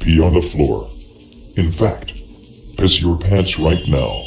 pee on the floor. In fact, piss your pants right now.